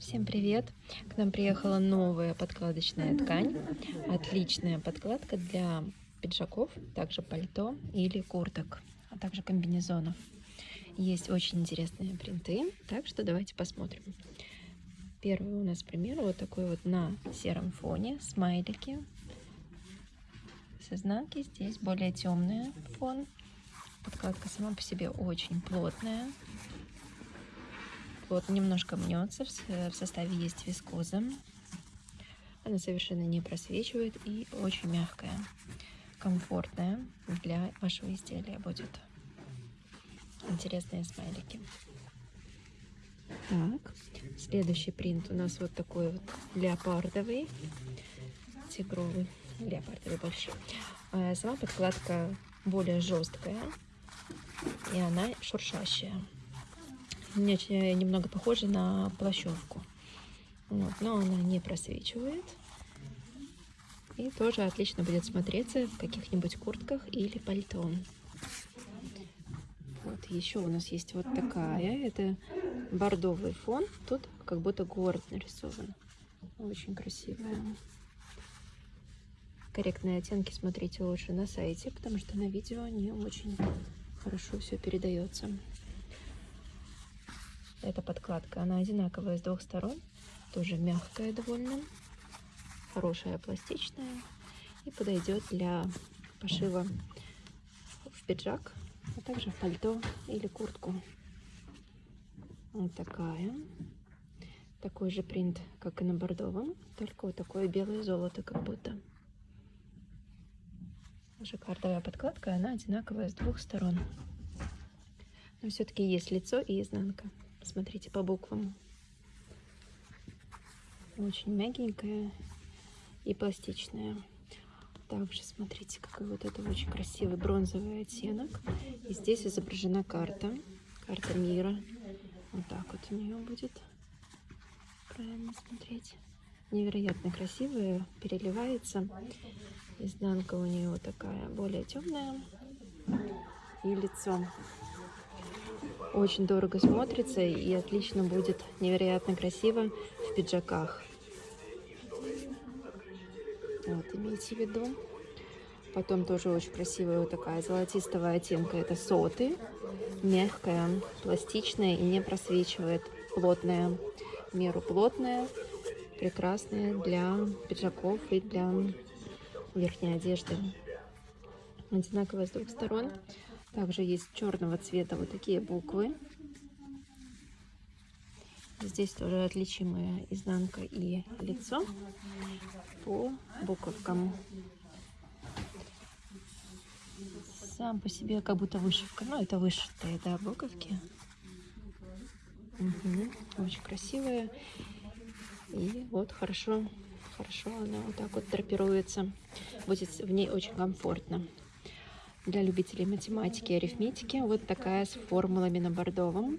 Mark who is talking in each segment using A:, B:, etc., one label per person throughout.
A: Всем привет! К нам приехала новая подкладочная ткань. Отличная подкладка для пиджаков, также пальто или курток, а также комбинезонов. Есть очень интересные принты, так что давайте посмотрим. Первый у нас пример вот такой вот на сером фоне, смайлики. С изнанки здесь более темный фон. Подкладка сама по себе очень плотная, вот немножко мнется, в составе есть вискоза. Она совершенно не просвечивает и очень мягкая, комфортная для вашего изделия будет. Интересные смайлики. Так, следующий принт у нас вот такой вот леопардовый, тигровый, леопардовый больше. А сама подкладка более жесткая и она шуршащая немного похожа на плащевку. Вот, но она не просвечивает. И тоже отлично будет смотреться в каких-нибудь куртках или пальто. Вот еще у нас есть вот такая. Это бордовый фон. Тут как будто город нарисован. Очень красивая. Корректные оттенки смотрите лучше на сайте, потому что на видео не очень хорошо все передается. Эта подкладка, она одинаковая с двух сторон, тоже мягкая довольно, хорошая пластичная и подойдет для пошива в пиджак, а также в пальто или куртку. Вот такая. Такой же принт, как и на бордовом, только вот такое белое золото как будто. Жаккардовая подкладка, она одинаковая с двух сторон. Но все-таки есть лицо и изнанка. Смотрите по буквам. Очень мягенькая и пластичная. Также смотрите, какой вот это очень красивый бронзовый оттенок. И здесь изображена карта. Карта мира. Вот так вот у нее будет. Правильно смотреть. Невероятно красивая. Переливается. Изнанка у нее такая более темная. И лицо очень дорого смотрится и отлично будет невероятно красиво в пиджаках. Вот, имейте в виду. Потом тоже очень красивая вот такая золотистого оттенка. Это соты. Мягкая, пластичная и не просвечивает. Плотная. Меру плотная. Прекрасная для пиджаков и для верхней одежды. Одинаковая с двух сторон. Также есть черного цвета вот такие буквы. Здесь тоже отличимая изнанка и лицо по буковкам. Сам по себе как будто вышивка. Ну, это вышитые, да, буковки. Угу. Очень красивая. И вот хорошо, хорошо она вот так вот драпируется. Будет в ней очень комфортно для любителей математики и арифметики. Вот такая с формулами на бордовом.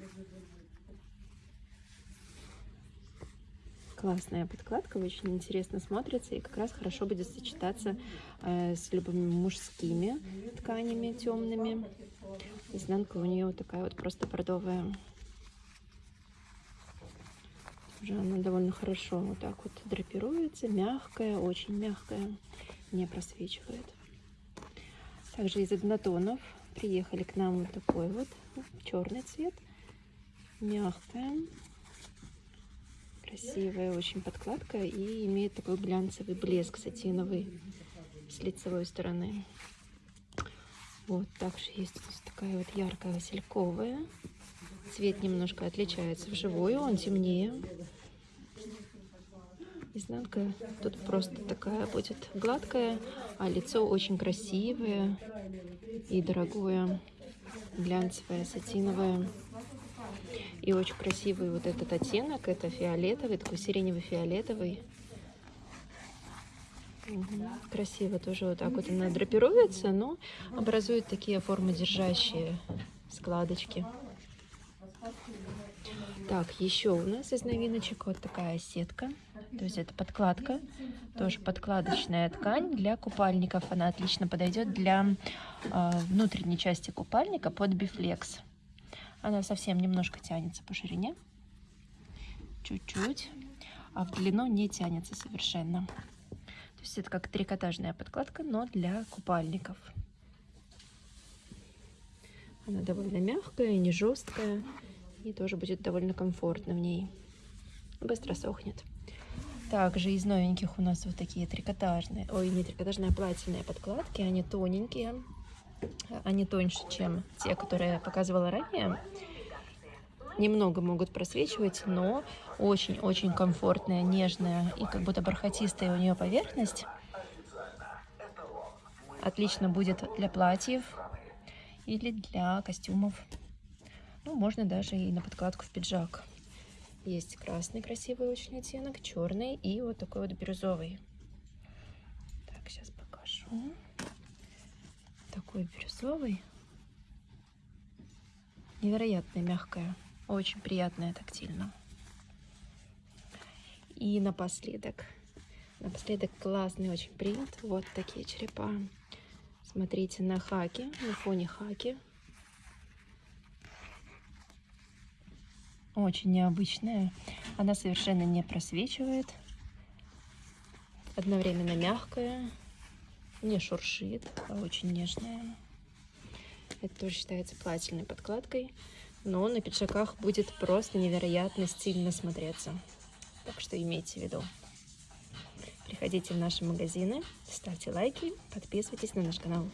A: Классная подкладка, очень интересно смотрится и как раз хорошо будет сочетаться э, с любыми мужскими тканями темными. Изнанка у нее вот такая вот просто бордовая. Уже она довольно хорошо вот так вот драпируется, мягкая, очень мягкая, не просвечивает. Также из однотонов приехали к нам вот такой вот черный цвет. Мягкая, красивая очень подкладка и имеет такой глянцевый блеск сатиновый с лицевой стороны. Вот, также есть здесь такая вот яркая васильковая. Цвет немножко отличается вживую, он темнее. Изнанка тут просто такая будет гладкая, а лицо очень красивое и дорогое, глянцевое, сатиновое. И очень красивый вот этот оттенок, это фиолетовый, такой сиренево-фиолетовый. Угу. Красиво тоже вот так вот она драпируется, но образует такие формодержащие складочки. Так, еще у нас из новиночек вот такая сетка. То есть это подкладка, тоже подкладочная ткань для купальников. Она отлично подойдет для э, внутренней части купальника под бифлекс. Она совсем немножко тянется по ширине. чуть-чуть, а в длину не тянется совершенно. То есть это как трикотажная подкладка, но для купальников. Она довольно мягкая, не жесткая, и тоже будет довольно комфортно в ней. Быстро сохнет. Также из новеньких у нас вот такие трикотажные, ой, не трикотажные, а платиновые подкладки. Они тоненькие, они тоньше, чем те, которые я показывала ранее. Немного могут просвечивать, но очень-очень комфортная, нежная и как будто бархатистая у нее поверхность. Отлично будет для платьев или для костюмов. Ну, можно даже и на подкладку в пиджак. Есть красный красивый очень оттенок, черный и вот такой вот бирюзовый. Так, сейчас покажу. Такой бирюзовый. Невероятно мягкая. Очень приятная тактильно. И напоследок. Напоследок классный очень принт. Вот такие черепа. Смотрите на хаки, на фоне хаки. Очень необычная. Она совершенно не просвечивает. Одновременно мягкая. Не шуршит, а очень нежная. Это тоже считается плательной подкладкой но на пиджаках будет просто невероятно стильно смотреться. Так что имейте в виду. Приходите в наши магазины, ставьте лайки, подписывайтесь на наш канал.